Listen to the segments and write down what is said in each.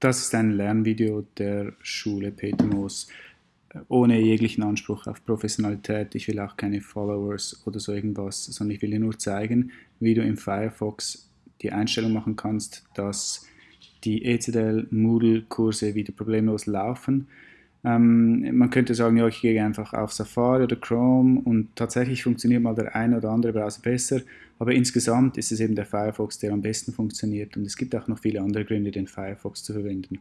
Das ist ein Lernvideo der Schule Peter Moos ohne jeglichen Anspruch auf Professionalität. Ich will auch keine Followers oder so irgendwas, sondern ich will dir nur zeigen, wie du im Firefox die Einstellung machen kannst, dass die ECDL Moodle Kurse wieder problemlos laufen. Ähm, man könnte sagen, ja, ich gehe einfach auf Safari oder Chrome und tatsächlich funktioniert mal der eine oder andere Browser besser, aber insgesamt ist es eben der Firefox, der am besten funktioniert und es gibt auch noch viele andere Gründe, den Firefox zu verwenden.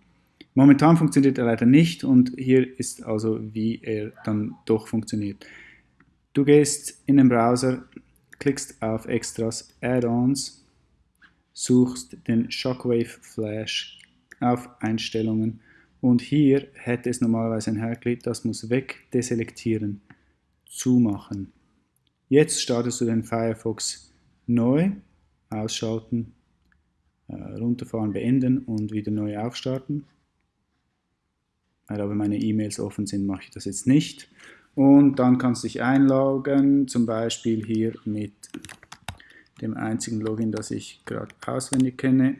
Momentan funktioniert er leider nicht und hier ist also, wie er dann doch funktioniert. Du gehst in den Browser, klickst auf Extras, Add-ons, suchst den Shockwave Flash auf Einstellungen und hier hätte es normalerweise ein Hairclip, das muss weg, deselektieren, zumachen. Jetzt startest du den Firefox neu, ausschalten, äh, runterfahren, beenden und wieder neu aufstarten. Weil aber meine E-Mails offen sind, mache ich das jetzt nicht. Und dann kannst du dich einloggen, zum Beispiel hier mit dem einzigen Login, das ich gerade auswendig kenne.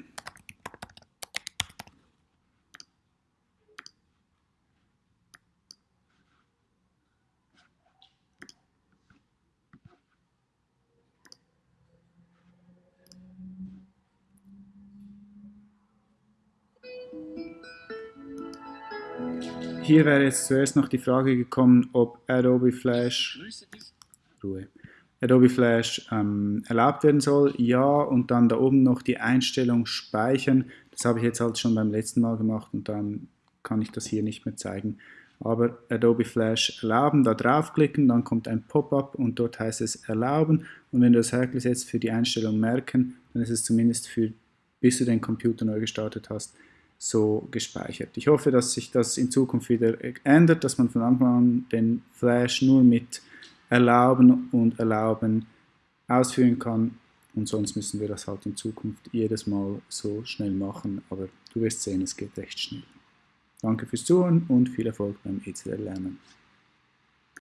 Hier wäre jetzt zuerst noch die Frage gekommen, ob Adobe Flash, Ruhe, Adobe Flash ähm, erlaubt werden soll. Ja, und dann da oben noch die Einstellung speichern. Das habe ich jetzt halt schon beim letzten Mal gemacht und dann kann ich das hier nicht mehr zeigen. Aber Adobe Flash erlauben, da draufklicken, dann kommt ein Pop-up und dort heißt es erlauben. Und wenn du das hergesetzt für die Einstellung merken, dann ist es zumindest für, bis du den Computer neu gestartet hast, so gespeichert. Ich hoffe, dass sich das in Zukunft wieder ändert, dass man von Anfang an den Flash nur mit Erlauben und Erlauben ausführen kann und sonst müssen wir das halt in Zukunft jedes Mal so schnell machen, aber du wirst sehen, es geht recht schnell. Danke fürs Zuhören und viel Erfolg beim ECL lernen.